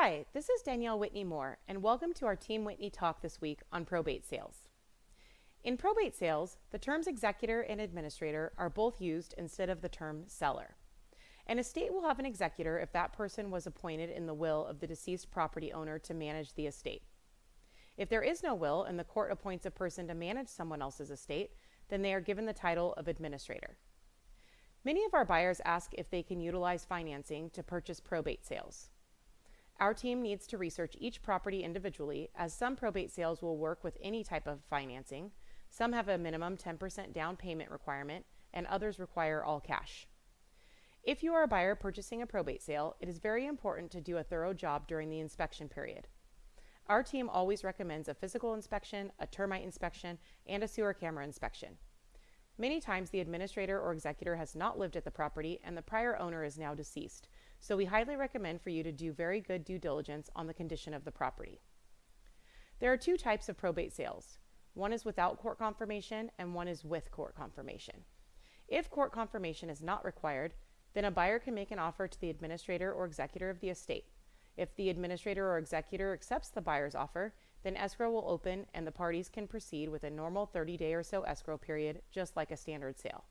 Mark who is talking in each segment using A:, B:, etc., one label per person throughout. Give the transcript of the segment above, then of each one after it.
A: Hi, this is Danielle Whitney Moore, and welcome to our Team Whitney talk this week on probate sales. In probate sales, the terms executor and administrator are both used instead of the term seller. An estate will have an executor if that person was appointed in the will of the deceased property owner to manage the estate. If there is no will and the court appoints a person to manage someone else's estate, then they are given the title of administrator. Many of our buyers ask if they can utilize financing to purchase probate sales. Our team needs to research each property individually, as some probate sales will work with any type of financing, some have a minimum 10% down payment requirement, and others require all cash. If you are a buyer purchasing a probate sale, it is very important to do a thorough job during the inspection period. Our team always recommends a physical inspection, a termite inspection, and a sewer camera inspection. Many times the administrator or executor has not lived at the property and the prior owner is now deceased, so we highly recommend for you to do very good due diligence on the condition of the property. There are two types of probate sales. One is without court confirmation and one is with court confirmation. If court confirmation is not required, then a buyer can make an offer to the administrator or executor of the estate. If the administrator or executor accepts the buyer's offer, then escrow will open and the parties can proceed with a normal 30 day or so escrow period, just like a standard sale.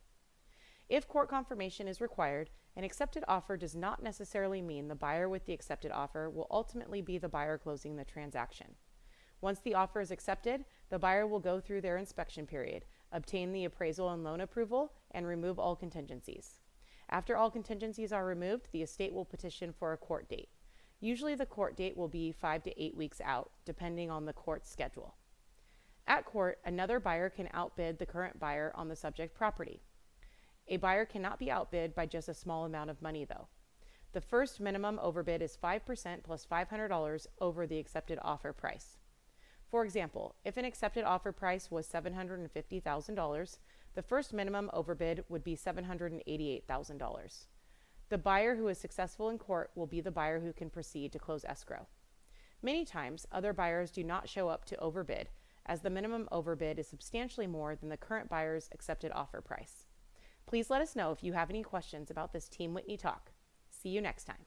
A: If court confirmation is required, an accepted offer does not necessarily mean the buyer with the accepted offer will ultimately be the buyer closing the transaction. Once the offer is accepted, the buyer will go through their inspection period, obtain the appraisal and loan approval, and remove all contingencies. After all contingencies are removed, the estate will petition for a court date. Usually the court date will be five to eight weeks out, depending on the court's schedule. At court, another buyer can outbid the current buyer on the subject property. A buyer cannot be outbid by just a small amount of money, though. The first minimum overbid is 5% plus $500 over the accepted offer price. For example, if an accepted offer price was $750,000, the first minimum overbid would be $788,000. The buyer who is successful in court will be the buyer who can proceed to close escrow. Many times, other buyers do not show up to overbid, as the minimum overbid is substantially more than the current buyer's accepted offer price. Please let us know if you have any questions about this Team Whitney talk. See you next time.